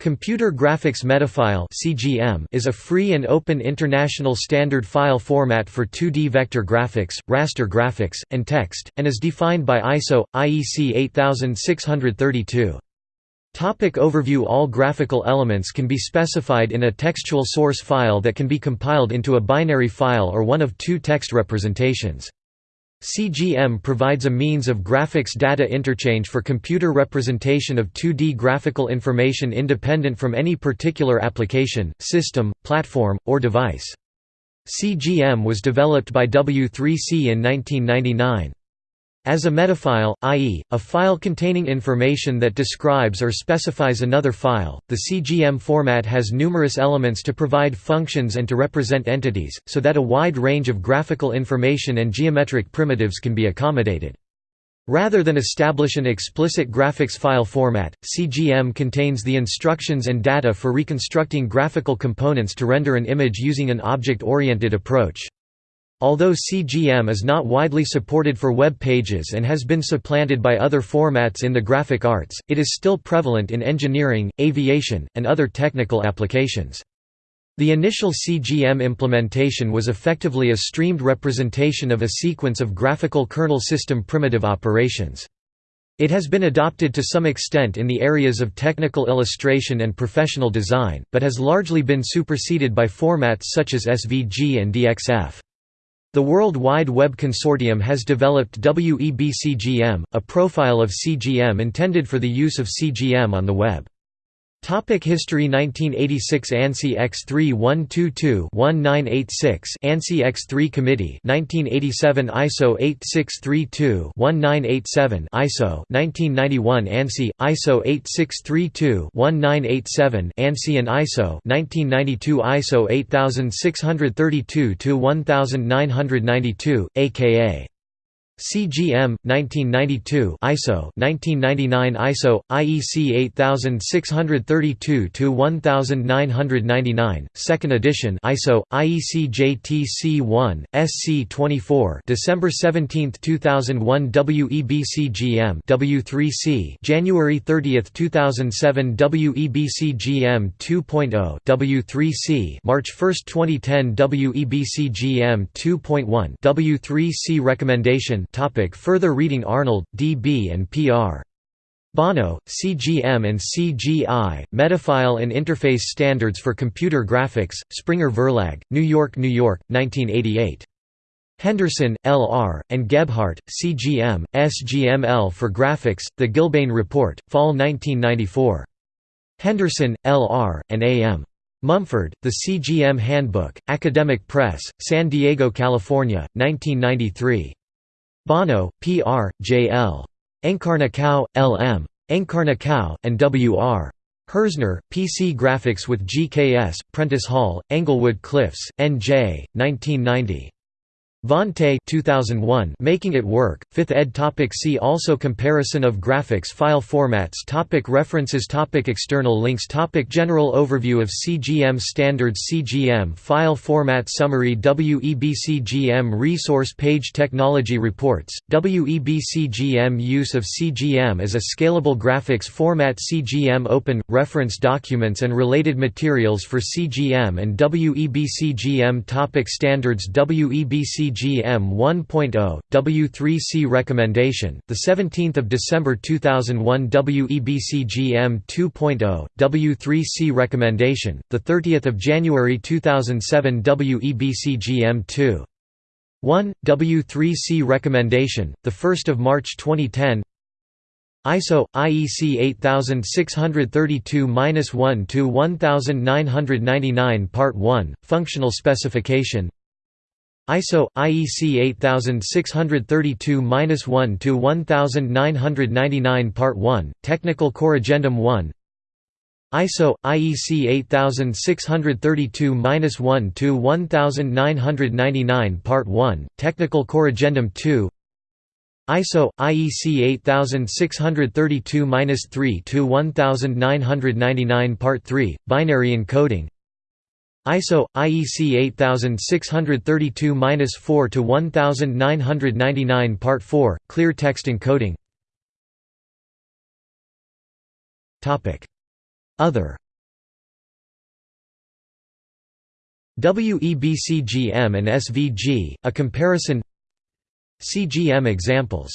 Computer Graphics Metafile (CGM) is a free and open international standard file format for 2D vector graphics, raster graphics, and text, and is defined by ISO IEC 8632. Topic overview All graphical elements can be specified in a textual source file that can be compiled into a binary file or one of two text representations. CGM provides a means of graphics data interchange for computer representation of 2D graphical information independent from any particular application, system, platform, or device. CGM was developed by W3C in 1999. As a metafile, i.e., a file containing information that describes or specifies another file, the CGM format has numerous elements to provide functions and to represent entities, so that a wide range of graphical information and geometric primitives can be accommodated. Rather than establish an explicit graphics file format, CGM contains the instructions and data for reconstructing graphical components to render an image using an object-oriented approach. Although CGM is not widely supported for web pages and has been supplanted by other formats in the graphic arts, it is still prevalent in engineering, aviation, and other technical applications. The initial CGM implementation was effectively a streamed representation of a sequence of graphical kernel system primitive operations. It has been adopted to some extent in the areas of technical illustration and professional design, but has largely been superseded by formats such as SVG and DXF. The World Wide Web Consortium has developed WEB-CGM, a profile of CGM intended for the use of CGM on the web. Topic History 1986 ANSI X3-122-1986 ANSI X3 Committee 1987 ISO 8632-1987 ISO 1991 ANSI ISO 8632-1987 ANSI and ISO 1992 ISO 8632-1992 aka CGM 1992 ISO 1999 ISO IEC 8632 to 1999 second edition ISO IEC JTC1 SC 24 December 17 2001 WEB CGM W3C January 30 2007 WEB CGM 2.0 W3C March 1 2010 WEB CGM 2.1 W3C recommendation Topic further reading Arnold, D. B. and P. R. Bono, CGM and CGI, Metafile and Interface Standards for Computer Graphics, Springer Verlag, New York, New York, 1988. Henderson, L. R., and Gebhardt, CGM, SGML for Graphics, The Gilbane Report, Fall 1994. Henderson, L. R., and A. M. Mumford, The CGM Handbook, Academic Press, San Diego, California, 1993. Bono, P. R., J. L. Encarnação, L. M. Encarnação, and W. R. Herzner, PC Graphics with GKS, Prentice Hall, Englewood Cliffs, N.J., 1990. Vonte 2001 Making It Work, 5th ed. Topic see also Comparison of graphics file formats topic References topic External links topic General overview of CGM standards CGM file format summary WEBCGM resource page Technology reports, WEBCGM use of CGM as a scalable graphics format CGM open, reference documents and related materials for CGM and WEBCGM topic Standards WEBC CGM 1.0 W3C recommendation the 17th of December 2001 WEBCGM 2.0 W3C recommendation the 30th of January 2007 WEBCGM 2 1 W3C recommendation the 1st of March 2010 ISO IEC 8632-1 to 1999 Part 1 Functional specification ISO IEC 8632-1 to 1999 Part 1 Technical Corrigendum 1 ISO IEC 8632-1 to 1999 Part 1 Technical Corrigendum 2 ISO IEC 8632-3 to 1999 Part 3 Binary encoding ISO IEC 8632-4 to 1999 Part 4 Clear text encoding. Topic. Other. WEBCGM and SVG a comparison. CGM examples.